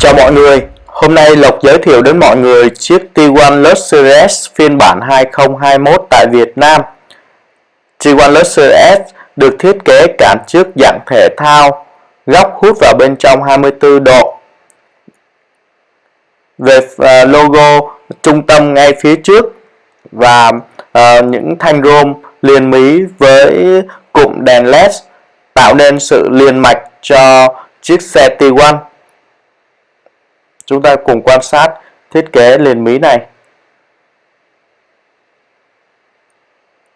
Chào mọi người, hôm nay Lộc giới thiệu đến mọi người chiếc T1 Luxury S phiên bản 2021 tại Việt Nam. T1 Luxury S được thiết kế cản trước dạng thể thao, góc hút vào bên trong 24 độ. Về ờ, logo trung tâm ngay phía trước và ờ, những thanh rôm liền mí với cụm đèn led tạo nên sự liền mạch cho chiếc xe T1 chúng ta cùng quan sát thiết kế liền mí này.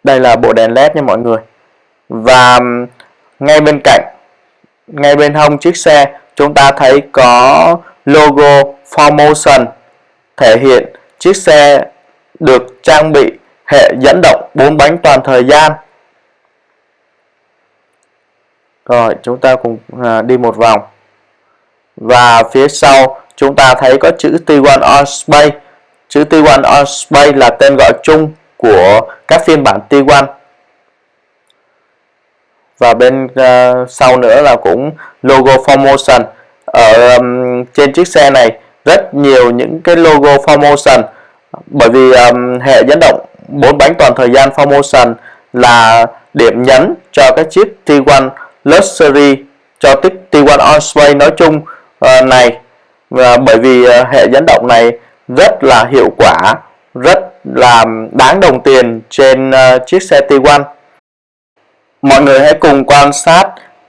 Đây là bộ đèn led nha mọi người. Và ngay bên cạnh, ngay bên hông chiếc xe, chúng ta thấy có logo Formotion thể hiện chiếc xe được trang bị hệ dẫn động 4 bánh toàn thời gian. Rồi chúng ta cùng à, đi một vòng. Và phía sau chúng ta thấy có chữ T1 on Space. Chữ T1 on Space là tên gọi chung của các phiên bản T1 và bên uh, sau nữa là cũng logo Formotion ở um, trên chiếc xe này rất nhiều những cái logo Formotion bởi vì um, hệ dẫn động bốn bánh toàn thời gian Formotion là điểm nhấn cho cái chiếc T1 Luxury cho tích T1 On nói chung uh, này. Và bởi vì uh, hệ dẫn động này rất là hiệu quả rất là đáng đồng tiền trên uh, chiếc xe T1 mọi người hãy cùng quan sát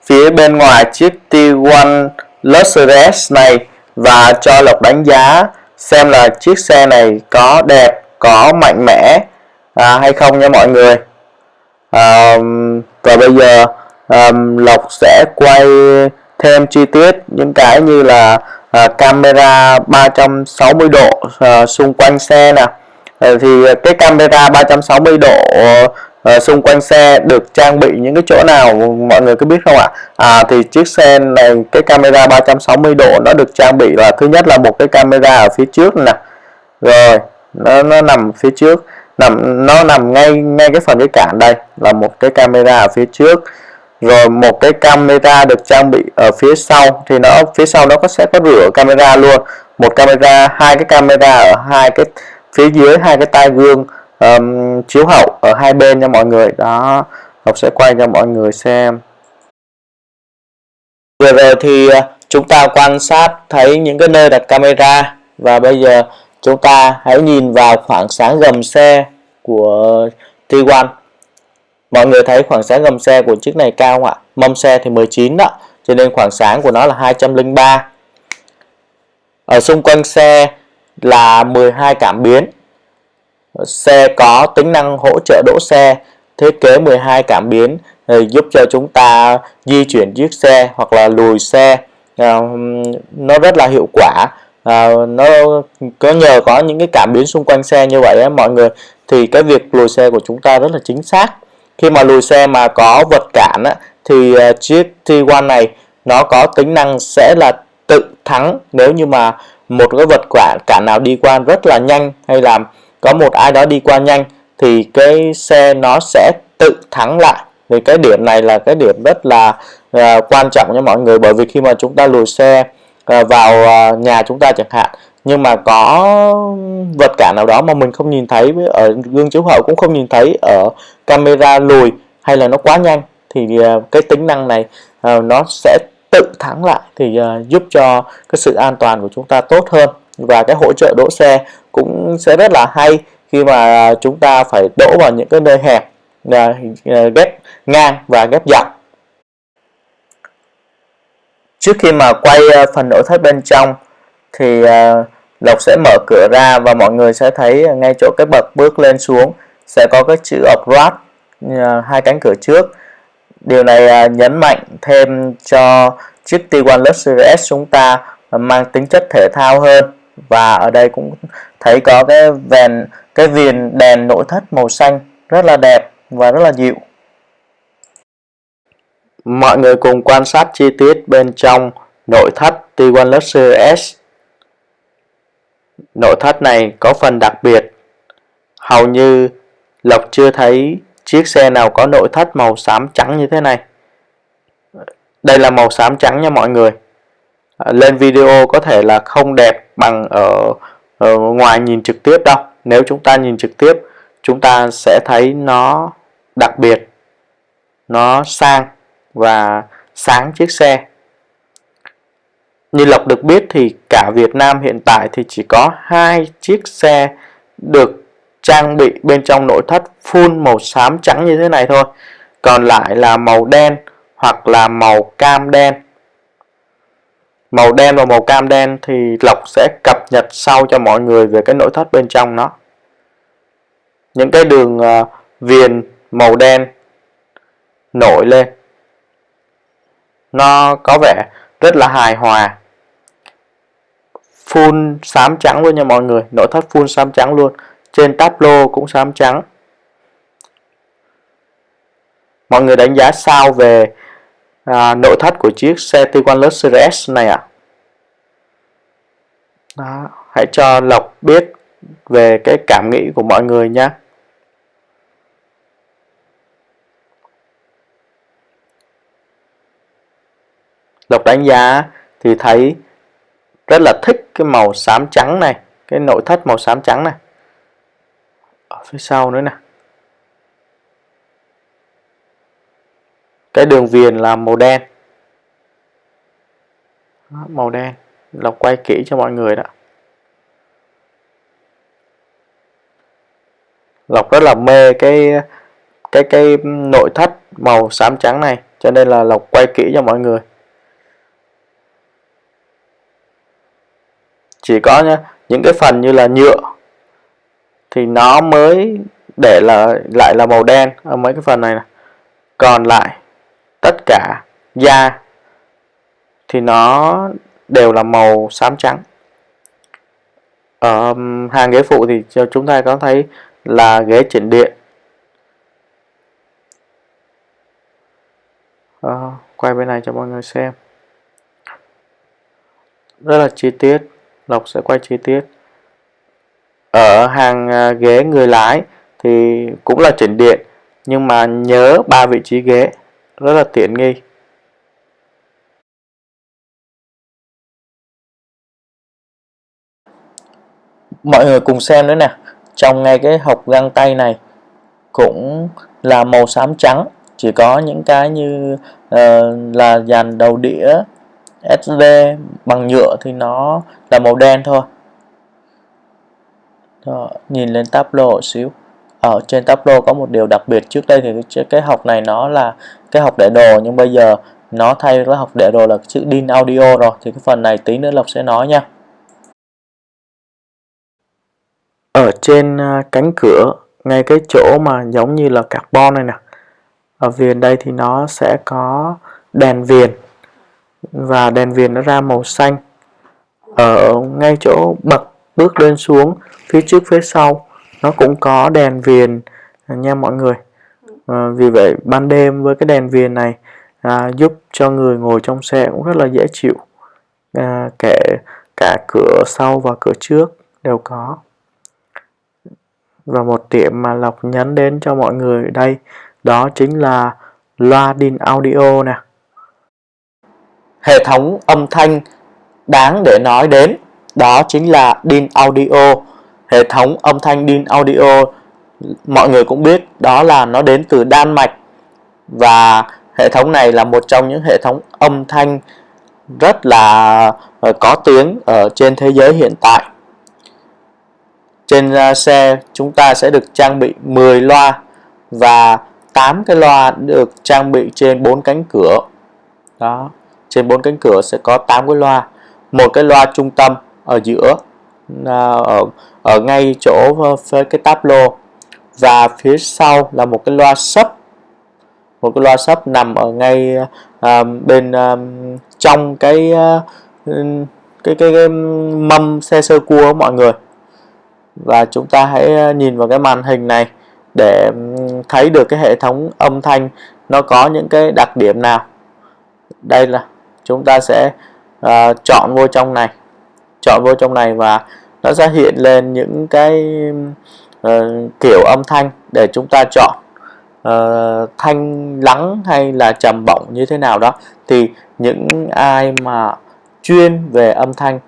phía bên ngoài chiếc T1 Luxury S này và cho Lộc đánh giá xem là chiếc xe này có đẹp có mạnh mẽ à, hay không nha mọi người? À, và bây giờ à, Lộc sẽ quay thêm chi tiết những cái như là à, camera 360 độ à, xung quanh xe nè. À, thì cái camera 360 độ à, xung quanh xe được trang bị những cái chỗ nào mọi người có biết không ạ? À thì chiếc xe này cái camera 360 độ nó được trang bị là thứ nhất là một cái camera ở phía trước nè. Rồi nó, nó nằm phía trước nằm nó nằm ngay ngay cái phần cái cản đây là một cái camera ở phía trước. Rồi một cái camera được trang bị ở phía sau thì nó phía sau nó có sẽ có rửa camera luôn. Một camera hai cái camera ở hai cái phía dưới hai cái tai gương um, chiếu hậu ở hai bên nha mọi người. Đó Ngọc sẽ quay cho mọi người xem. Vừa rồi thì ờ, chúng ta quan sát thấy những cái nơi đặt camera và bây giờ chúng ta hãy nhìn vào khoảng sáng gầm xe của T1 mọi người thấy khoảng sáng gầm xe của chiếc này cao không ạ? Mâm xe thì 19 đó, cho nên khoảng sáng của nó là 203 ở xung quanh xe là 12 cảm biến. Xe có tính năng hỗ trợ đỗ xe, thiết kế 12 cảm biến ờ, giúp cho chúng ta di chuyển chiếc xe hoặc là lùi xe. Ờ, nó rất là hiệu quả à, nó có nhờ có những cái cảm biến xung quanh xe như vậy á, mọi người. Thì cái việc lùi xe của chúng ta rất là chính xác. Khi mà lùi xe mà có vật cản á, thì uh, chiếc T1 này nó có tính năng sẽ là tự thắng nếu như mà một cái vật cản cản nào đi qua rất là nhanh hay là có một ai đó đi qua nhanh thì cái xe nó sẽ tự thắng lại. Thì cái điểm này là cái điểm rất là uh, quan trọng cho mọi người. Bởi vì khi mà chúng ta lùi xe uh, Ờ, vào ờ, nhà chúng ta chẳng hạn. Nhưng mà có vật cản nào đó mà mình không nhìn thấy ở gương chiếu hậu cũng không nhìn thấy ở camera lùi hay là nó quá nhanh, thì ờ, cái tính năng này nó sẽ tự thắng lại, thì giúp cho cái sự an toàn của chúng ta tốt hơn. Và cái hỗ trợ đỗ xe cũng sẽ rất là hay khi mà chúng ta phải đỗ vào những cái nơi hẹp ghép ngang và ghép dọc trước khi mà quay ờ, phần nội thất bên trong thì ờ, Lộc sẽ mở cửa ra và mọi người sẽ thấy ngay chỗ cái bậc bước lên xuống sẽ có cái chữ Upgrade ờ, hai cánh cửa trước. Điều này nhấn mạnh thêm cho chiếc T1 Luxury S chúng ta mang tính chất thể thao hơn. Và ở đây cũng thấy có cái vèn, cái viền đèn nội thất màu xanh rất là đẹp và rất là dịu mọi người cùng quan sát chi tiết bên trong nội thất T1 Luxury S. Nội thất này có phần đặc biệt. Hầu như Lộc chưa thấy chiếc xe nào có nội thất màu xám trắng như thế này. Đây là màu xám trắng nha mọi người. À, lên video có thể là không đẹp bằng ở, ở ngoài nhìn trực tiếp đâu. Nếu chúng ta nhìn trực tiếp chúng ta sẽ thấy nó đặc biệt nó sang và sáng chiếc xe. Như Lộc được biết thì cả Việt Nam hiện tại thì chỉ có hai chiếc xe được trang bị bên trong nội thất full màu xám trắng như thế này thôi. Còn lại là màu đen hoặc là màu cam đen. Màu đen và màu cam đen thì Lộc sẽ cập nhật sau cho mọi người về cái nội thất bên trong nó. Những cái đường uh, viền màu đen nổi lên nó có vẻ rất là hài hòa. Full xám trắng luôn nha mọi người. Nội thất full xám trắng luôn. Trên tablo cũng xám trắng. Mọi người đánh giá sao về à, nội thất của chiếc xe Tiguan Luxury S này ạ? À? hãy cho Lộc biết về cái cảm nghĩ của mọi người nhé Lộc đánh giá thì thấy rất là thích cái màu xám trắng này, cái nội thất màu xám trắng này. Ở phía sau nữa nè. Cái đường viền là màu đen. Màu đen. Lộc quay kỹ cho mọi người đó. Lộc rất là mê cái cái cái nội thất màu xám trắng này, cho nên là Lộc quay kỹ cho mọi người. Chỉ có nhá, những cái phần như là nhựa thì nó mới để là lại là màu đen ở mấy cái phần này, này. còn lại tất cả da thì nó đều là màu xám trắng. Ở hàng ghế phụ thì chúng ta có thấy là ghế chỉnh điện. À, quay bên này cho mọi người xem. Rất là chi tiết. Lộc sẽ quay chi tiết. Ở hàng à, ghế người lái thì cũng là chỉnh điện nhưng mà nhớ ba vị trí ghế rất là tiện nghi. Mọi người cùng xem nữa nè. Trong ngay cái hộp găng tay này cũng là màu xám trắng chỉ có những cái như uh, là dàn đầu đĩa SD bằng nhựa thì nó là màu đen thôi. Đó, nhìn lên tablo một xíu. Ở trên tablo có một điều đặc biệt trước đây thì cái, cái học này nó là cái học để đồ nhưng bây giờ nó thay với học để đồ là chữ DIN audio rồi thì cái phần này tí nữa Lộc sẽ nói nha. Ở trên à, cánh cửa ngay cái chỗ mà giống như là carbon này nè. Ở viền đây thì nó sẽ có đèn viền và đèn viền nó ra màu xanh ở ngay chỗ bậc bước lên xuống phía trước phía sau nó cũng có đèn viền nha mọi người. À, vì vậy ban đêm với cái đèn viền này à, giúp cho người ngồi trong xe cũng rất là dễ chịu. À, kể cả cửa sau và cửa trước đều có. Và một điểm mà Lộc nhấn đến cho mọi người đây đó chính là loa DIN audio nè hệ thống âm thanh đáng để nói đến, đó chính là DIN Audio. Hệ thống âm thanh DIN Audio, mọi người cũng biết, đó là nó đến từ Đan Mạch. Và hệ thống này là một trong những hệ thống âm thanh rất là ờ, có tiếng ở trên thế giới hiện tại. Trên ờ, xe chúng ta sẽ được trang bị 10 loa và 8 cái loa được trang bị trên bốn cánh cửa. Đó trên bốn cánh cửa sẽ có 8 cái loa. Một cái loa trung tâm ở giữa à, ở, ở ngay chỗ ờ, với cái táp lô và phía sau là một cái loa sub một cái loa sub nằm ở ngay à, bên à, trong cái, à, cái, cái cái mâm xe sơ cua mọi người. Và chúng ta hãy à, nhìn vào cái màn hình này để thấy được cái hệ thống âm thanh nó có những cái đặc điểm nào. Đây là chúng ta sẽ uh, chọn vô trong này. Chọn vô trong này và nó sẽ hiện lên những cái uh, kiểu âm thanh để chúng ta chọn. Uh, thanh lắng hay là trầm bổng như thế nào đó. Thì những ai mà chuyên về âm thanh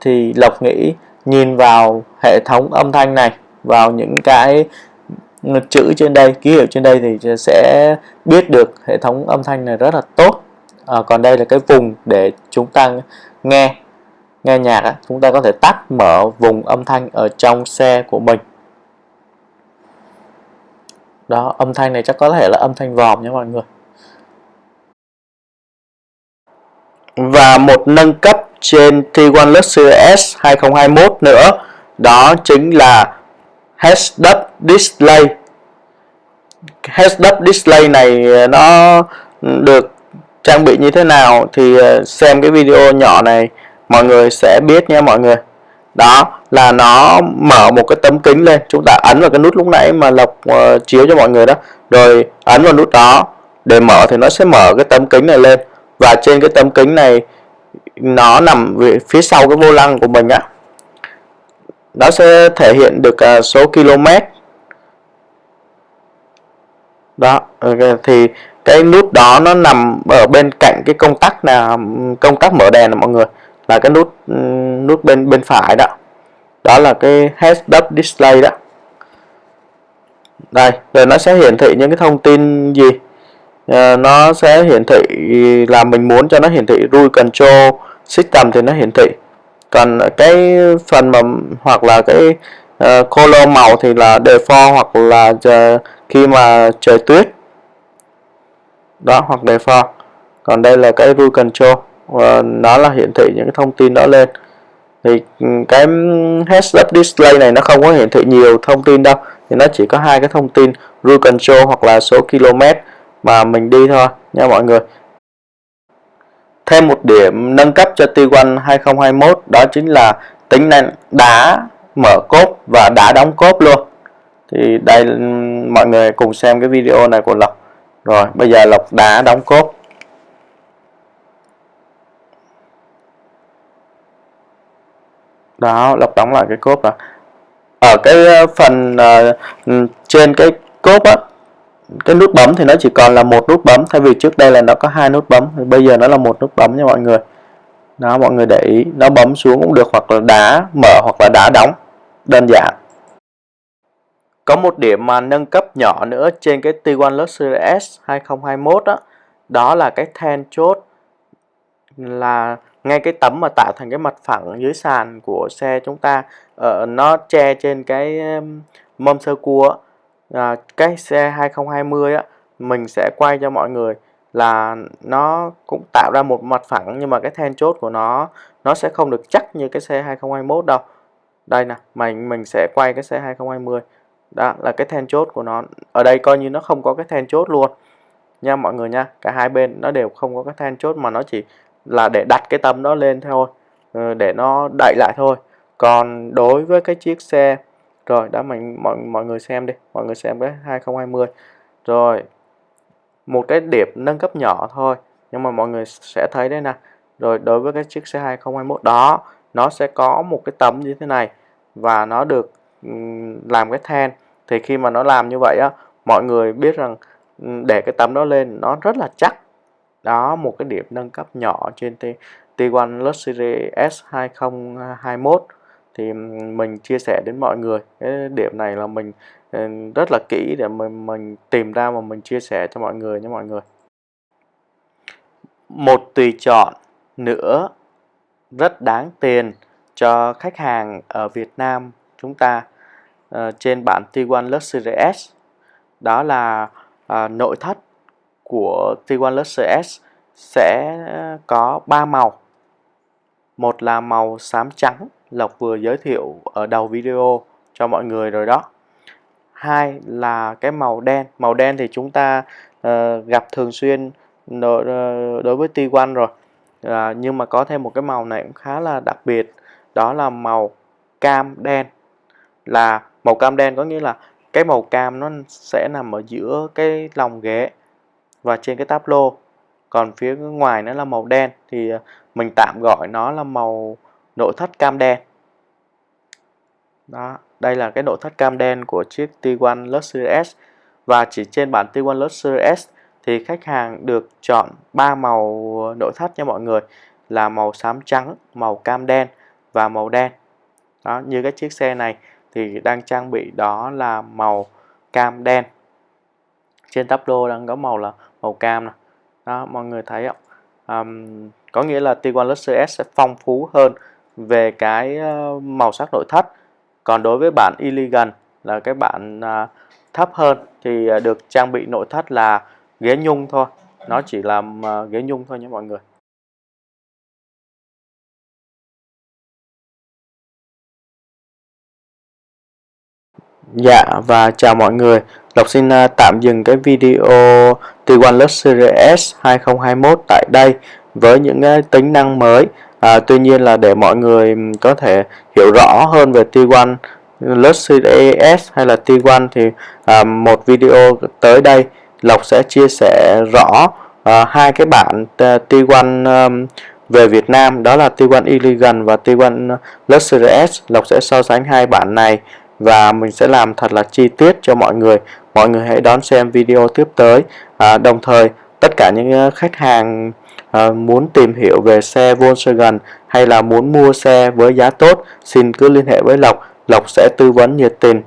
thì Lộc nghĩ nhìn vào hệ thống âm thanh này vào những cái chữ trên đây ký hiệu trên đây thì sẽ biết được hệ thống âm thanh này rất là tốt à, còn đây là cái vùng để chúng ta nghe nghe nhạc á, chúng ta có thể tắt mở vùng âm thanh ở trong xe của mình. Đó âm thanh này chắc có thể là âm thanh vòm nha mọi người. Và một nâng cấp trên T1 Luxury S 2021 nữa đó chính là Heads Up Display. Heads Up Display này ờ, nó được trang bị như thế nào thì ờ, xem cái video nhỏ này mọi người sẽ biết nha mọi người. Đó là nó mở một cái tấm kính lên. Chúng ta ấn vào cái nút lúc nãy mà lộc uh, chiếu cho mọi người đó. Rồi ấn vào nút đó. Để mở thì nó sẽ mở cái tấm kính này lên. Và trên cái tấm kính này nó nằm phía sau cái vô lăng của mình á. Nó sẽ thể hiện được uh, số km đó thì cái nút đó nó nằm ở bên cạnh cái công tắc là công tắc mở đèn là mọi người. Là cái nút nút bên bên phải đó. Đó là cái heads up display đó. Đây rồi nó sẽ hiển thị những cái thông tin gì? À, nó sẽ hiển thị là mình muốn cho nó hiển thị rule control system thì nó hiển thị. Còn cái phần mà hoặc là cái uh, color màu thì là default hoặc là giờ, khi mà trời tuyết đó, hoặc default còn đây là cái rule control, và nó là hiển thị những cái thông tin đó lên. Thì ừ, cái heads up display này nó không có hiển thị nhiều thông tin đâu, thì nó chỉ có hai cái thông tin, rule control hoặc là số km mà mình đi thôi, nha mọi người. Thêm một điểm nâng cấp cho T1 2021 đó chính là tính năng đá mở cốp và đá đóng cốp luôn. Thì đây ừ, mọi người cùng xem cái video này của Lộc rồi bây giờ Lộc đã đóng cốt. đó lộc đóng lại cái cốt rồi. ở cái ờ, phần uh, trên cái cốt á cái nút bấm thì nó chỉ còn là một nút bấm thay vì trước đây là nó có hai nút bấm thì bây giờ nó là một nút bấm nha mọi người đó mọi người để ý nó bấm xuống cũng được hoặc là đá mở hoặc là đá đóng đơn giản có một điểm mà nâng cấp nhỏ nữa trên cái T1 Luxury S 2021 đó, đó là cái then chốt là ngay cái tấm mà tạo thành cái mặt phẳng dưới sàn của xe chúng ta. Uh, nó che trên cái mâm sơ cua uh, cái xe 2020 á mình sẽ quay cho mọi người là nó cũng tạo ra một mặt phẳng nhưng mà cái then chốt của nó nó sẽ không được chắc như cái xe 2021 đâu. Đây nè mình mình sẽ quay cái xe 2020 đó, là cái then chốt của nó. Ở đây coi như nó không có cái then chốt luôn. Nha, mọi người nha, cả hai bên nó đều không có cái then chốt mà nó chỉ là để đặt cái tấm đó lên thôi. Ừ, để nó đậy lại thôi. Còn đối với cái chiếc xe, rồi, đã mình, mọi mọi người xem đi, mọi người xem cái 2020 rồi, một cái điểm nâng cấp nhỏ thôi, nhưng mà mọi người sẽ thấy đây nè. Rồi, đối với cái chiếc xe 2021 đó, nó sẽ có một cái tấm như thế này và nó được ừ, làm cái then thì khi mà nó làm như vậy á, mọi người biết rằng ừ, để cái tấm đó lên, nó rất là chắc. Đó, một cái điểm nâng cấp nhỏ trên T T1 Luxury S 2021 thì ừ, mình chia sẻ đến mọi người, cái điểm này là mình ừ, rất là kỹ để mình mình tìm ra mà mình chia sẻ cho mọi người nha mọi người. Một tùy chọn nữa rất đáng tiền cho khách hàng ở Việt Nam chúng ta uh, trên bản T1 Luxury S đó là uh, nội thất của T1 Luxury S sẽ ờ, có 3 màu. Một là màu xám trắng, Lộc vừa giới thiệu ở đầu video cho mọi người rồi đó. Hai là cái màu đen. Màu đen thì chúng ta uh, gặp thường xuyên đối, đối với T1 rồi. Uh, nhưng mà có thêm một cái màu này cũng khá là đặc biệt. Đó là màu cam đen. Là màu cam đen có nghĩa là cái màu cam nó sẽ nằm ở giữa cái lòng ghế và trên cái táp lô. Còn phía ngoài nó là màu đen thì à, mình tạm gọi nó là màu nội thất cam đen. Đó đây là cái nội thất cam đen của chiếc T1 Luxury S. Và chỉ trên bản T1 Luxury S thì khách hàng được chọn ba màu nội thất nha mọi người là màu xám trắng, màu cam đen và màu đen. Đó, như cái chiếc xe này thì đang trang bị đó là màu cam đen. Trên tắp lô đang có màu là màu cam này. Đó, mọi người thấy không? Um, có nghĩa là Tiguan Luxury S sẽ phong phú hơn về cái ờ, màu sắc nội thất. Còn đối với bản Elegant là cái bản uh, thấp hơn thì ờ, được trang bị nội thất là ghế nhung thôi. Nó chỉ làm uh, ghế nhung thôi nhé mọi người. Dạ và chào mọi người. Lộc xin uh, tạm dừng cái video T1 Luxury S 2021 tại đây với những uh, tính năng mới. À, Tuy nhiên là để mọi người có thể hiểu rõ hơn về T1 Luxury S hay là T1 thì à, một video tới đây Lộc sẽ chia sẻ rõ à, hai cái bản à, T1 um, về Việt Nam đó là T1 Elegant và T1 Luxury S. Lộc sẽ so sánh hai bản này và mình sẽ làm thật là chi tiết cho mọi người mọi người hãy đón xem video tiếp tới à, đồng thời tất cả những ờ, khách hàng à, muốn tìm hiểu về xe Volkswagen hay là muốn mua xe với giá tốt xin cứ liên hệ với Lộc Lộc sẽ tư vấn nhiệt tình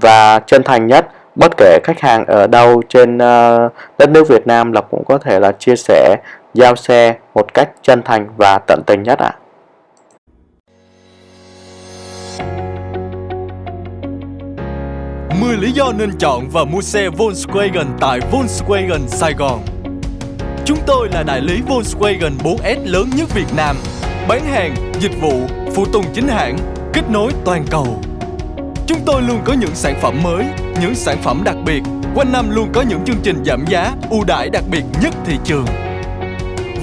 và chân thành nhất bất kể khách hàng ở đâu trên ờ, đất nước Việt Nam Lộc cũng có thể là chia sẻ giao xe một cách chân thành và tận tình nhất ạ. À. 10 lý do nên chọn và mua xe Volkswagen tại Volkswagen Sài Gòn. Chúng tôi là đại lý Volkswagen 4S lớn nhất Việt Nam, bán hàng, dịch vụ, phụ tùng chính hãng, kết nối toàn cầu. Chúng tôi luôn có những sản phẩm mới, những sản phẩm đặc biệt, quanh năm luôn có những chương trình giảm giá, ưu đãi đặc biệt nhất thị trường.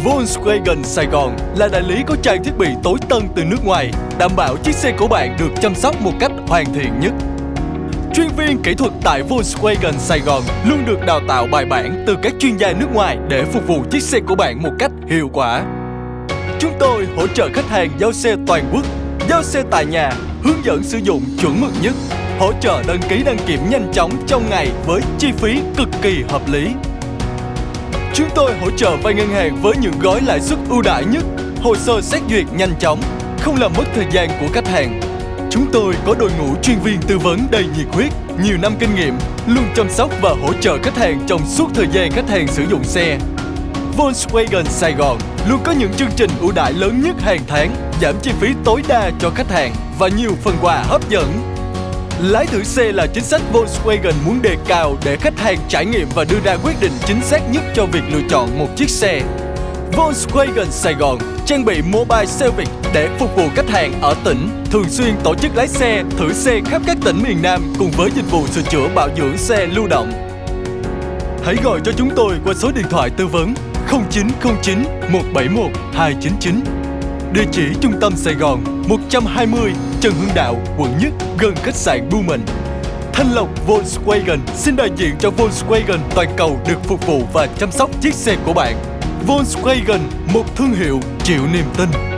Volkswagen Sài Gòn là đại lý có trang thiết bị tối tân từ nước ngoài, đảm bảo chiếc xe của bạn được chăm sóc một cách hoàn thiện nhất. Chuyên viên kỹ thuật tại Volkswagen Sài Gòn luôn được đào tạo bài bản từ các chuyên gia nước ngoài để phục vụ chiếc xe của bạn một cách hiệu quả. Chúng tôi hỗ trợ khách hàng giao xe toàn quốc, giao xe tại nhà, hướng dẫn sử dụng chuẩn mực nhất, hỗ trợ đăng ký đăng kiểm nhanh chóng trong ngày với chi phí cực kỳ hợp lý. Chúng tôi hỗ trợ vay ngân hàng với những gói lãi suất ưu đãi nhất, hồ sơ xét duyệt nhanh chóng, không làm mất thời gian của khách hàng Chúng tôi có đội ngũ chuyên viên tư vấn đầy nhiệt huyết, nhiều năm kinh nghiệm, luôn chăm sóc và hỗ trợ khách hàng trong suốt thời gian khách hàng sử dụng xe. Volkswagen Sài Gòn luôn có những chương trình ưu đãi lớn nhất hàng tháng, giảm chi phí tối đa cho khách hàng và nhiều phần quà hấp dẫn. Lái thử xe là chính sách Volkswagen muốn đề cao để khách hàng trải nghiệm và đưa ra quyết định chính xác nhất cho việc lựa chọn một chiếc xe. Volkswagen Sài Gòn trang bị mobile service để phục vụ khách hàng ở tỉnh, thường xuyên tổ chức lái xe, thử xe khắp các tỉnh miền Nam cùng với dịch vụ sửa chữa bảo dưỡng xe lưu động. Hãy gọi cho chúng tôi qua số điện thoại tư vấn 0909 171 299. Địa chỉ trung tâm Sài Gòn 120 Trần Hưng Đạo, quận Nhất, gần khách sạn Blumen. Thanh Lộc Volkswagen xin đại diện cho Volkswagen toàn cầu được phục vụ và chăm sóc chiếc xe của bạn. Volkswagen, một thương hiệu chịu niềm tin.